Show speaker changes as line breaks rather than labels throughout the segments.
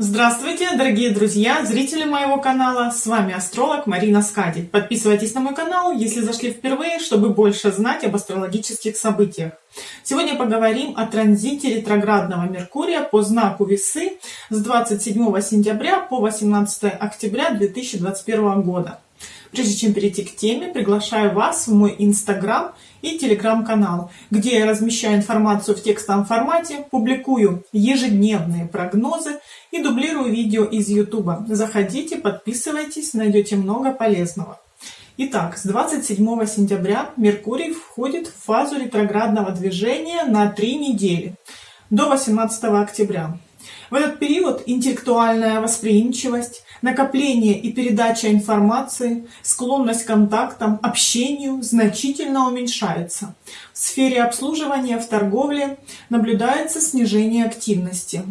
Здравствуйте, дорогие друзья, зрители моего канала, с вами астролог Марина Скади. Подписывайтесь на мой канал, если зашли впервые, чтобы больше знать об астрологических событиях. Сегодня поговорим о транзите ретроградного Меркурия по знаку Весы с 27 сентября по 18 октября 2021 года. Прежде чем перейти к теме, приглашаю вас в мой инстаграм и телеграм-канал, где я размещаю информацию в текстовом формате, публикую ежедневные прогнозы и дублирую видео из YouTube. Заходите, подписывайтесь, найдете много полезного. Итак, с 27 сентября Меркурий входит в фазу ретроградного движения на три недели, до 18 октября. В этот период интеллектуальная восприимчивость, накопление и передача информации, склонность к контактам, общению значительно уменьшается. В сфере обслуживания в торговле наблюдается снижение активности.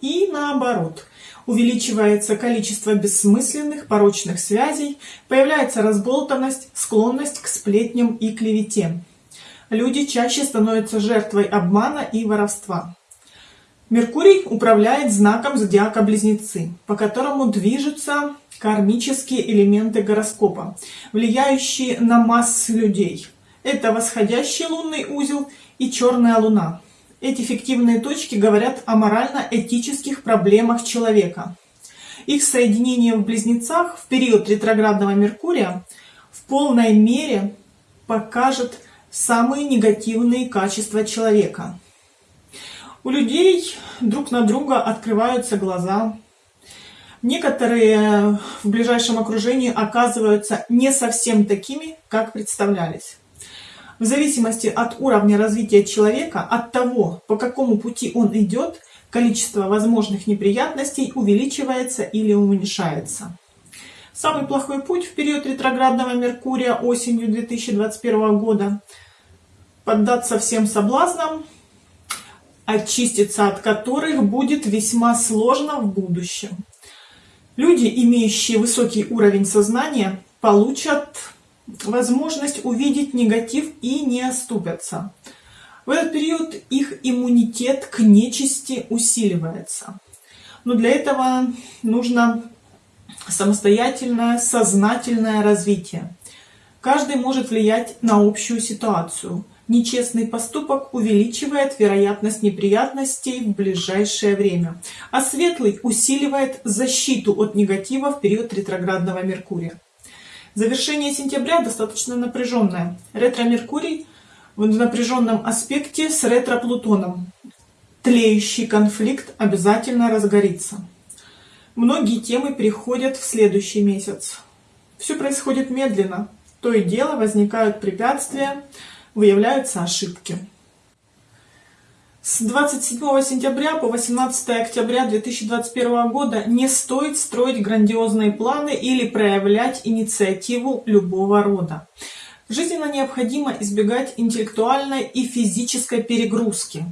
И наоборот, увеличивается количество бессмысленных порочных связей, появляется разболтанность, склонность к сплетням и клевете. Люди чаще становятся жертвой обмана и воровства. Меркурий управляет знаком зодиака Близнецы, по которому движутся кармические элементы гороскопа, влияющие на массы людей. Это восходящий лунный узел и черная луна. Эти фиктивные точки говорят о морально-этических проблемах человека. Их соединение в близнецах в период ретроградного Меркурия в полной мере покажет самые негативные качества человека – у людей друг на друга открываются глаза. Некоторые в ближайшем окружении оказываются не совсем такими, как представлялись. В зависимости от уровня развития человека, от того, по какому пути он идет, количество возможных неприятностей увеличивается или уменьшается. Самый плохой путь в период ретроградного Меркурия осенью 2021 года – поддаться всем соблазнам очиститься от которых будет весьма сложно в будущем. Люди, имеющие высокий уровень сознания, получат возможность увидеть негатив и не оступятся. В этот период их иммунитет к нечисти усиливается. Но для этого нужно самостоятельное, сознательное развитие. Каждый может влиять на общую ситуацию. Нечестный поступок увеличивает вероятность неприятностей в ближайшее время, а светлый усиливает защиту от негатива в период ретроградного Меркурия. Завершение сентября достаточно напряженное. Ретро-Меркурий в напряженном аспекте с ретро-Плутоном. Тлеющий конфликт обязательно разгорится. Многие темы переходят в следующий месяц. Все происходит медленно. То и дело возникают препятствия, выявляются ошибки. С 27 сентября по 18 октября 2021 года не стоит строить грандиозные планы или проявлять инициативу любого рода. Жизненно необходимо избегать интеллектуальной и физической перегрузки.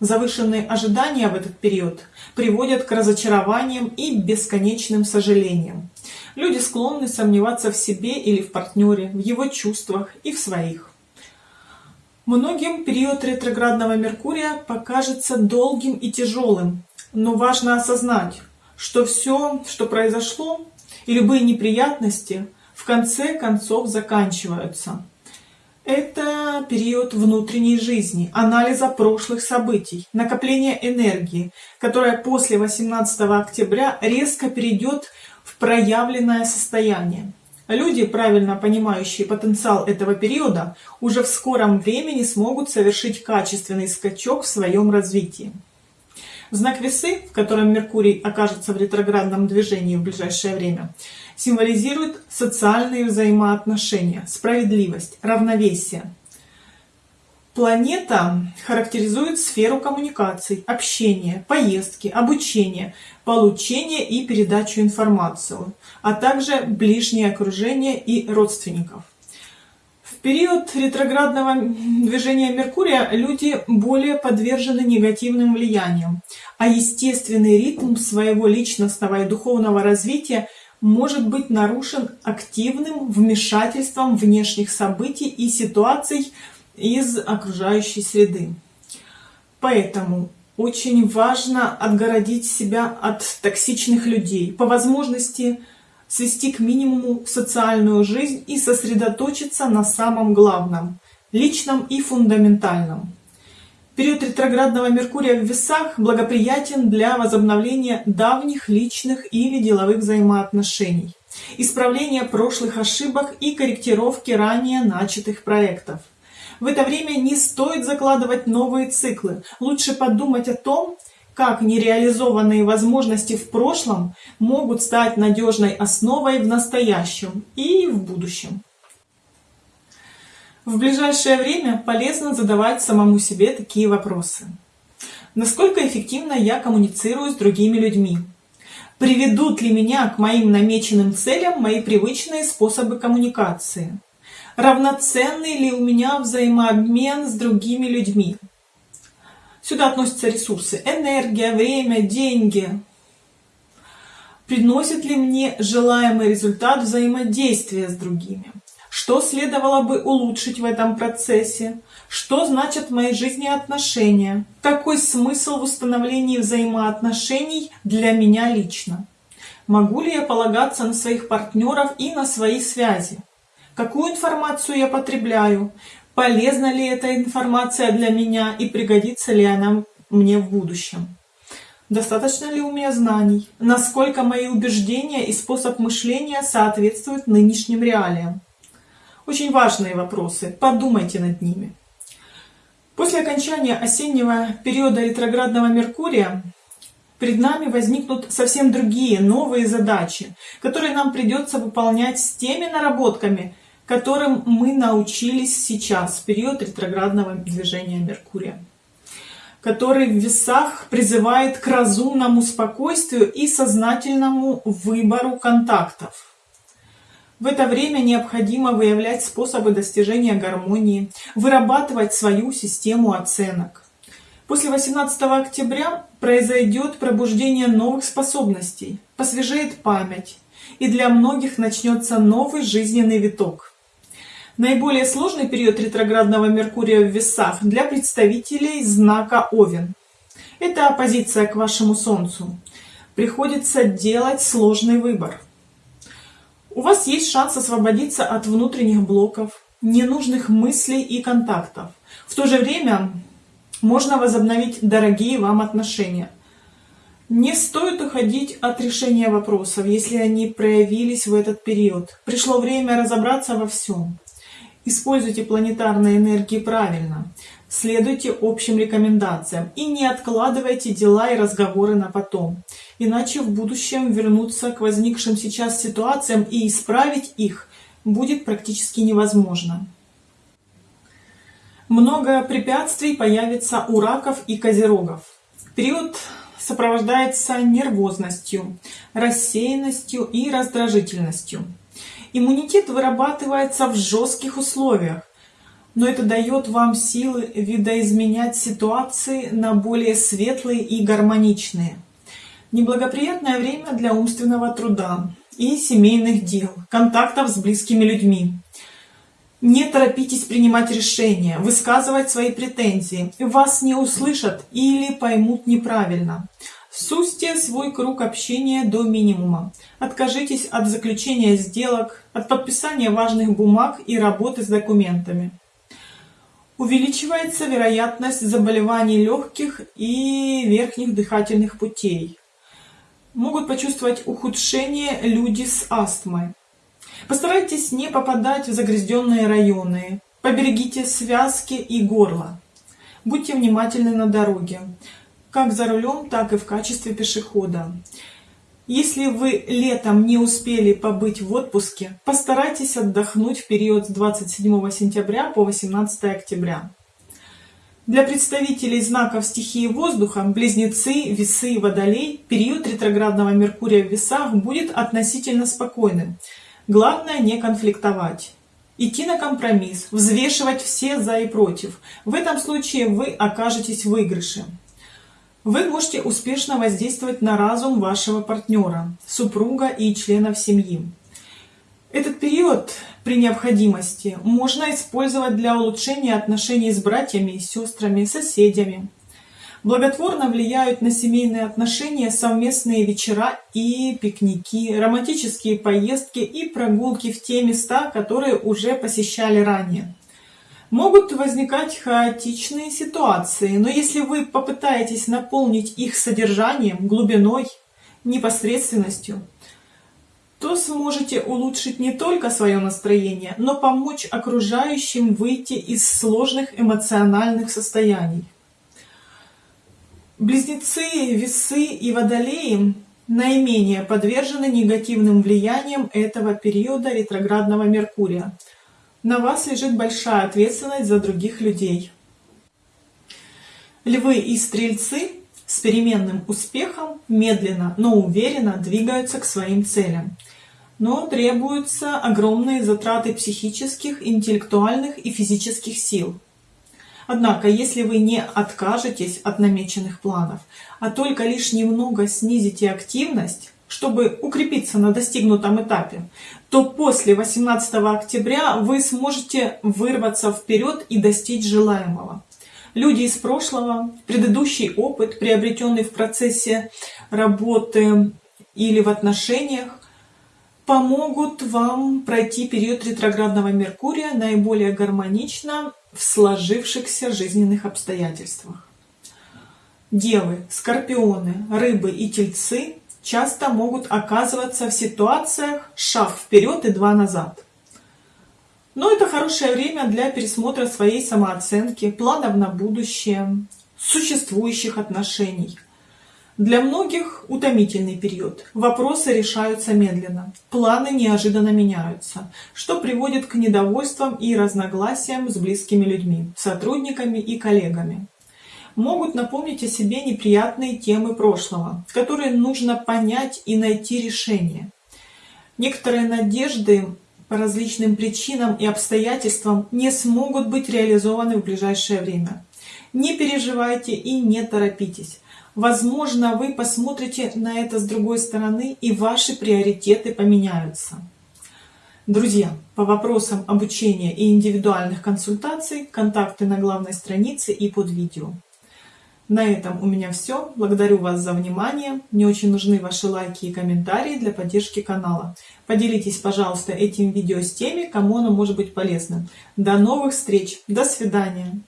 Завышенные ожидания в этот период приводят к разочарованиям и бесконечным сожалениям. Люди склонны сомневаться в себе или в партнере, в его чувствах и в своих. Многим период ретроградного Меркурия покажется долгим и тяжелым, но важно осознать, что все, что произошло, и любые неприятности в конце концов заканчиваются. Это период внутренней жизни, анализа прошлых событий, накопления энергии, которая после 18 октября резко перейдет в проявленное состояние. Люди, правильно понимающие потенциал этого периода, уже в скором времени смогут совершить качественный скачок в своем развитии. Знак весы, в котором Меркурий окажется в ретроградном движении в ближайшее время, символизирует социальные взаимоотношения, справедливость, равновесие. Планета характеризует сферу коммуникаций, общения, поездки, обучения, получения и передачу информации, а также ближнее окружение и родственников. В период ретроградного движения Меркурия люди более подвержены негативным влияниям, а естественный ритм своего личностного и духовного развития может быть нарушен активным вмешательством внешних событий и ситуаций из окружающей среды. Поэтому очень важно отгородить себя от токсичных людей, по возможности свести к минимуму социальную жизнь и сосредоточиться на самом главном, личном и фундаментальном. Период ретроградного Меркурия в весах благоприятен для возобновления давних личных или деловых взаимоотношений, исправления прошлых ошибок и корректировки ранее начатых проектов. В это время не стоит закладывать новые циклы. Лучше подумать о том, как нереализованные возможности в прошлом могут стать надежной основой в настоящем и в будущем. В ближайшее время полезно задавать самому себе такие вопросы. Насколько эффективно я коммуницирую с другими людьми? Приведут ли меня к моим намеченным целям мои привычные способы коммуникации? Равноценный ли у меня взаимообмен с другими людьми? Сюда относятся ресурсы энергия, время, деньги. Приносит ли мне желаемый результат взаимодействия с другими? Что следовало бы улучшить в этом процессе? Что значит в моей жизни отношения? Какой смысл в установлении взаимоотношений для меня лично? Могу ли я полагаться на своих партнеров и на свои связи? Какую информацию я потребляю? Полезна ли эта информация для меня и пригодится ли она мне в будущем? Достаточно ли у меня знаний? Насколько мои убеждения и способ мышления соответствуют нынешним реалиям? Очень важные вопросы, подумайте над ними. После окончания осеннего периода ретроградного Меркурия перед нами возникнут совсем другие, новые задачи, которые нам придется выполнять с теми наработками, которым мы научились сейчас, в период ретроградного движения Меркурия который в весах призывает к разумному спокойствию и сознательному выбору контактов. В это время необходимо выявлять способы достижения гармонии, вырабатывать свою систему оценок. После 18 октября произойдет пробуждение новых способностей, посвежеет память, и для многих начнется новый жизненный виток. Наиболее сложный период ретроградного Меркурия в весах для представителей знака Овен. Это оппозиция к вашему Солнцу. Приходится делать сложный выбор. У вас есть шанс освободиться от внутренних блоков, ненужных мыслей и контактов. В то же время можно возобновить дорогие вам отношения. Не стоит уходить от решения вопросов, если они проявились в этот период. Пришло время разобраться во всем. Используйте планетарные энергии правильно, следуйте общим рекомендациям и не откладывайте дела и разговоры на потом. Иначе в будущем вернуться к возникшим сейчас ситуациям и исправить их будет практически невозможно. Много препятствий появится у раков и козерогов. Период сопровождается нервозностью, рассеянностью и раздражительностью. Иммунитет вырабатывается в жестких условиях, но это дает вам силы видоизменять ситуации на более светлые и гармоничные. Неблагоприятное время для умственного труда и семейных дел, контактов с близкими людьми. Не торопитесь принимать решения, высказывать свои претензии. Вас не услышат или поймут неправильно. Сузьте свой круг общения до минимума. Откажитесь от заключения сделок, от подписания важных бумаг и работы с документами. Увеличивается вероятность заболеваний легких и верхних дыхательных путей. Могут почувствовать ухудшение люди с астмой. Постарайтесь не попадать в загрязненные районы. Поберегите связки и горло. Будьте внимательны на дороге как за рулем, так и в качестве пешехода. Если вы летом не успели побыть в отпуске, постарайтесь отдохнуть в период с 27 сентября по 18 октября. Для представителей знаков стихии воздуха, близнецы, весы и водолей, период ретроградного Меркурия в весах будет относительно спокойным. Главное не конфликтовать. Идти на компромисс, взвешивать все за и против. В этом случае вы окажетесь в выигрыше. Вы можете успешно воздействовать на разум вашего партнера, супруга и членов семьи. Этот период при необходимости можно использовать для улучшения отношений с братьями, сестрами, соседями. Благотворно влияют на семейные отношения совместные вечера и пикники, романтические поездки и прогулки в те места, которые уже посещали ранее. Могут возникать хаотичные ситуации, но если вы попытаетесь наполнить их содержанием, глубиной, непосредственностью, то сможете улучшить не только свое настроение, но помочь окружающим выйти из сложных эмоциональных состояний. Близнецы, весы и водолеи наименее подвержены негативным влияниям этого периода ретроградного Меркурия. На вас лежит большая ответственность за других людей. Львы и стрельцы с переменным успехом медленно, но уверенно двигаются к своим целям. Но требуются огромные затраты психических, интеллектуальных и физических сил. Однако, если вы не откажетесь от намеченных планов, а только лишь немного снизите активность, чтобы укрепиться на достигнутом этапе, то после 18 октября вы сможете вырваться вперед и достичь желаемого. Люди из прошлого, предыдущий опыт, приобретенный в процессе работы или в отношениях, помогут вам пройти период ретроградного Меркурия наиболее гармонично в сложившихся жизненных обстоятельствах. Девы, скорпионы, рыбы и тельцы часто могут оказываться в ситуациях шаг вперед и два назад. Но это хорошее время для пересмотра своей самооценки, планов на будущее, существующих отношений. Для многих утомительный период. Вопросы решаются медленно, планы неожиданно меняются, что приводит к недовольствам и разногласиям с близкими людьми, сотрудниками и коллегами. Могут напомнить о себе неприятные темы прошлого, которые нужно понять и найти решение. Некоторые надежды по различным причинам и обстоятельствам не смогут быть реализованы в ближайшее время. Не переживайте и не торопитесь. Возможно, вы посмотрите на это с другой стороны, и ваши приоритеты поменяются. Друзья, по вопросам обучения и индивидуальных консультаций контакты на главной странице и под видео. На этом у меня все. Благодарю вас за внимание. Мне очень нужны ваши лайки и комментарии для поддержки канала. Поделитесь, пожалуйста, этим видео с теми, кому оно может быть полезным. До новых встреч. До свидания.